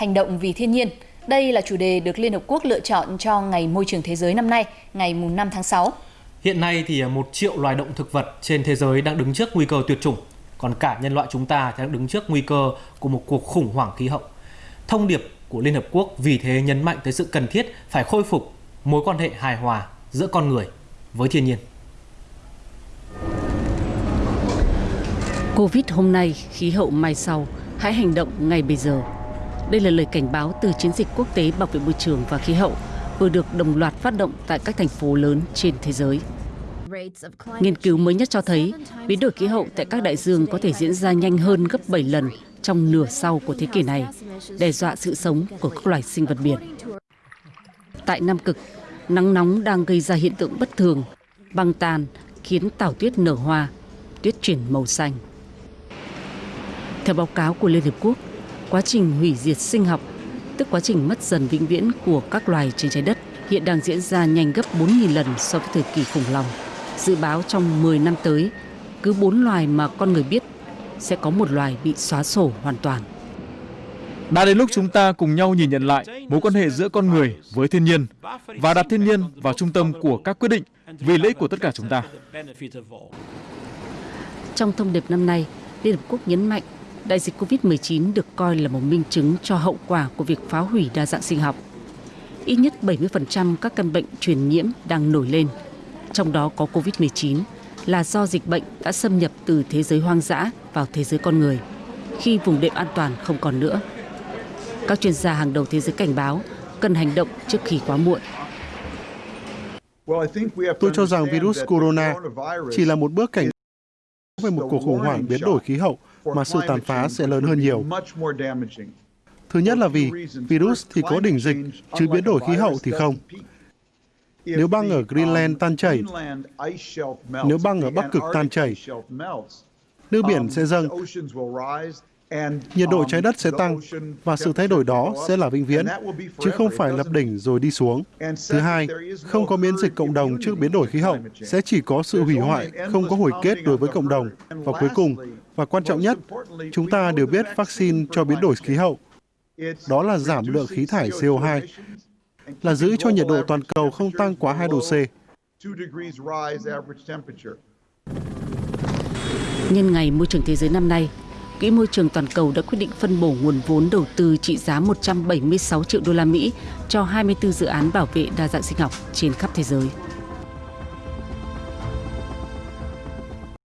hành động vì thiên nhiên. Đây là chủ đề được Liên Hợp Quốc lựa chọn cho Ngày Môi trường Thế giới năm nay, ngày 5 tháng 6. Hiện nay thì một triệu loài động thực vật trên thế giới đang đứng trước nguy cơ tuyệt chủng, còn cả nhân loại chúng ta thì đang đứng trước nguy cơ của một cuộc khủng hoảng khí hậu. Thông điệp của Liên Hợp Quốc vì thế nhấn mạnh tới sự cần thiết phải khôi phục mối quan hệ hài hòa giữa con người với thiên nhiên. Covid hôm nay, khí hậu mai sau, hãy hành động ngay bây giờ. Đây là lời cảnh báo từ chiến dịch quốc tế bảo vệ môi trường và khí hậu vừa được đồng loạt phát động tại các thành phố lớn trên thế giới. Nghiên cứu mới nhất cho thấy biến đổi khí hậu tại các đại dương có thể diễn ra nhanh hơn gấp 7 lần trong nửa sau của thế kỷ này, đe dọa sự sống của các loài sinh vật biển. Tại Nam Cực, nắng nóng đang gây ra hiện tượng bất thường, băng tàn khiến tảo tuyết nở hoa, tuyết chuyển màu xanh. Theo báo cáo của Liên Hợp Quốc, quá trình hủy diệt sinh học, tức quá trình mất dần vĩnh viễn của các loài trên trái đất, hiện đang diễn ra nhanh gấp 4.000 lần so với thời kỳ khủng long. Dự báo trong 10 năm tới, cứ 4 loài mà con người biết sẽ có một loài bị xóa sổ hoàn toàn. Đã đến lúc chúng ta cùng nhau nhìn nhận lại mối quan hệ giữa con người với thiên nhiên và đặt thiên nhiên vào trung tâm của các quyết định vì lợi ích của tất cả chúng ta. Trong thông điệp năm nay, Liên Hợp Quốc nhấn mạnh đại dịch COVID-19 được coi là một minh chứng cho hậu quả của việc phá hủy đa dạng sinh học. Ít nhất 70% các căn bệnh truyền nhiễm đang nổi lên, trong đó có COVID-19, là do dịch bệnh đã xâm nhập từ thế giới hoang dã vào thế giới con người, khi vùng đệm an toàn không còn nữa. Các chuyên gia hàng đầu thế giới cảnh báo cần hành động trước khi quá muộn. Tôi cho rằng virus corona chỉ là một bước cảnh về một cuộc khủng hoảng biến đổi khí hậu mà sự tàn phá sẽ lớn hơn nhiều. Thứ nhất là vì virus thì có đỉnh dịch, chứ biến đổi khí hậu thì không. Nếu băng ở Greenland tan chảy, nếu băng ở Bắc Cực tan chảy, nước biển sẽ dâng, nhiệt độ trái đất sẽ tăng và sự thay đổi đó sẽ là vĩnh viễn, chứ không phải lập đỉnh rồi đi xuống. Thứ hai, không có miễn dịch cộng đồng trước biến đổi khí hậu, sẽ chỉ có sự hủy hoại, không có hồi kết đối với cộng đồng. Và cuối cùng, và quan trọng nhất, chúng ta đều biết vaccine cho biến đổi khí hậu. Đó là giảm lượng khí thải CO2, là giữ cho nhiệt độ toàn cầu không tăng quá 2 độ C. Nhân ngày môi trường thế giới năm nay, Quỹ môi trường toàn cầu đã quyết định phân bổ nguồn vốn đầu tư trị giá 176 triệu đô la Mỹ cho 24 dự án bảo vệ đa dạng sinh học trên khắp thế giới.